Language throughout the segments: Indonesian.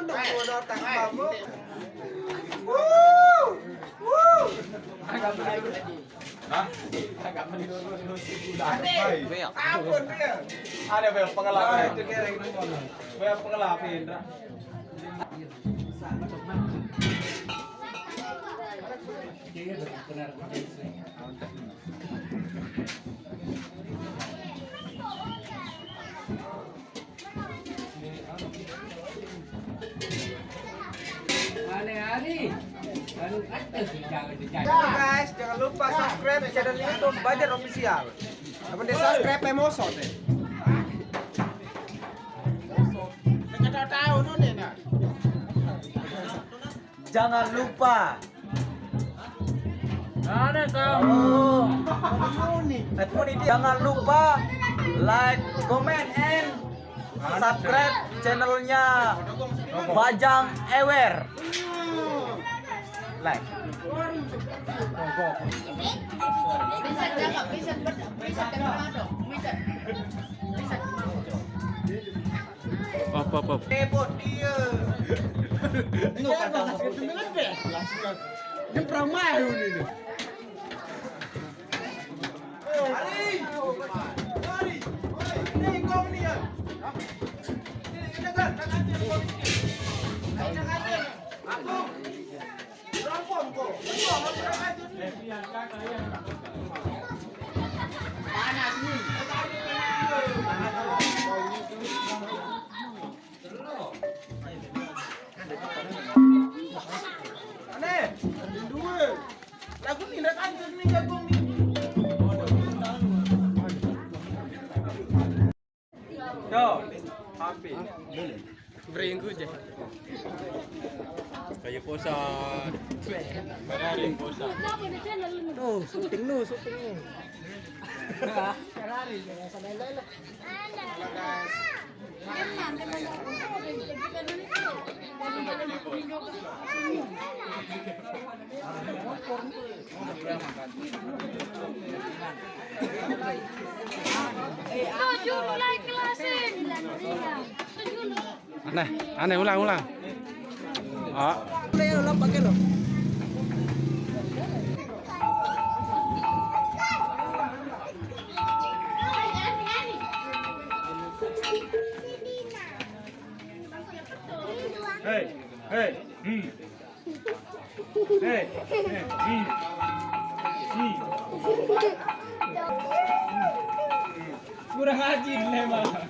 Bro, tak sunduk, bro, datang kamu. Wuh, wuh. Ampun dia. Ada be pengalaman. itu kereng itu mono. Be pengalaman Indra. Jangan guys, jangan lupa subscribe channel YouTube Bajar Official. Apa dia subscribe emoso deh. Jangan lupa. Ada kamu. Jangan lupa like, comment, and subscribe channelnya Bajang Ewer. Bisa bisa dong, bisa. Bisa op. Repot dia. Ini ini. Panas nih. Aneh. Dua. Lagu ni nak ada ni jagung ni. Yo, happy. Beringgu je. Kayak posa. Ferrari. Tuh, syuting syuting nu. Ferrari, sampai. Tujuh này ăn này uống là uống là đó Hey, hey, mm. hey, hey, mm. Mm. Kurang ajar lemah.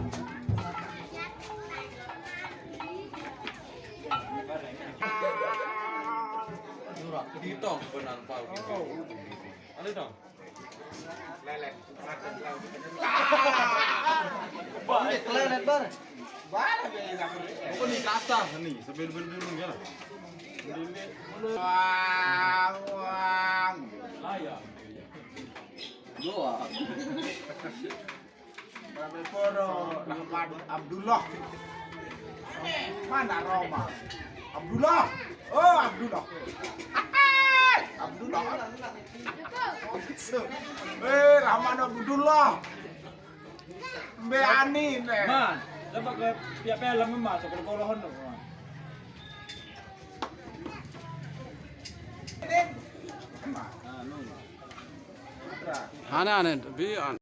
Ditong benar pau gitu. Ada dong. Lelek. bar. Bara be ila ko. Kok ni kata ni sebelum dulu ya. Wang wang. Babe poro Rahmat Abdullah. Mana Roma? Abdullah. Oh, Abdullah. Abdullah. Eh, Rahman Abdullah. Be ani ne. Man, dapat ke pihak-pihak lama masuk ke kolohan tu. Ane ane bi an.